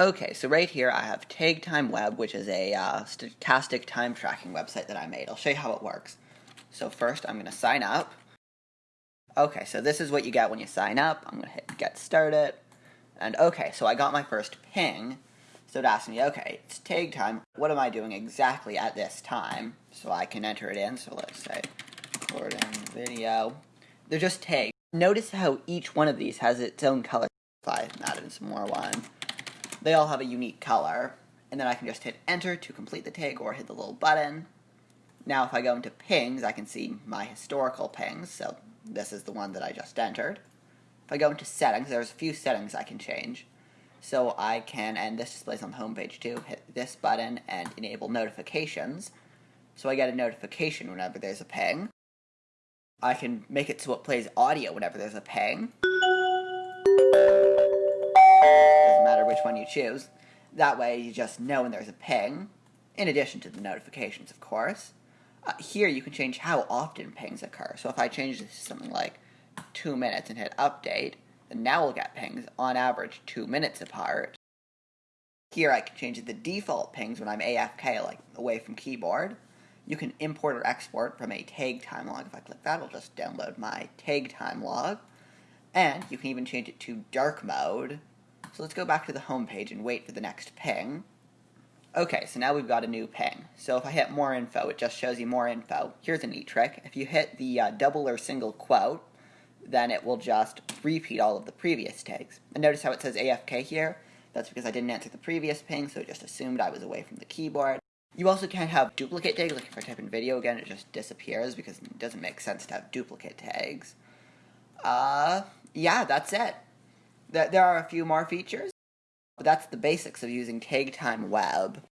Okay, so right here I have Tag Time Web, which is a uh, stochastic time tracking website that I made. I'll show you how it works. So first I'm going to sign up. Okay, so this is what you get when you sign up. I'm going to hit get started. And okay, so I got my first ping. So it asked me, okay, it's tag time. What am I doing exactly at this time? So I can enter it in. So let's say recording video. They're just tags. Notice how each one of these has its own color. If I add in some more one they all have a unique color. And then I can just hit enter to complete the tag or hit the little button. Now if I go into pings, I can see my historical pings, so this is the one that I just entered. If I go into settings, there's a few settings I can change. So I can, and this displays on the home page too, hit this button and enable notifications. So I get a notification whenever there's a ping. I can make it so it plays audio whenever there's a ping choose. That way you just know when there's a ping, in addition to the notifications, of course. Uh, here you can change how often pings occur. So if I change this to something like two minutes and hit update, then now we'll get pings on average two minutes apart. Here I can change the default pings when I'm AFK, like away from keyboard. You can import or export from a tag time log. If I click that, it'll just download my tag time log. And you can even change it to dark mode, so let's go back to the home page and wait for the next ping. Okay, so now we've got a new ping. So if I hit more info, it just shows you more info. Here's a neat trick. If you hit the uh, double or single quote, then it will just repeat all of the previous tags. And notice how it says AFK here? That's because I didn't answer the previous ping, so it just assumed I was away from the keyboard. You also can't have duplicate tags, like if I type in video again, it just disappears because it doesn't make sense to have duplicate tags. Uh, yeah, that's it. There are a few more features, but that's the basics of using Tag Time Web.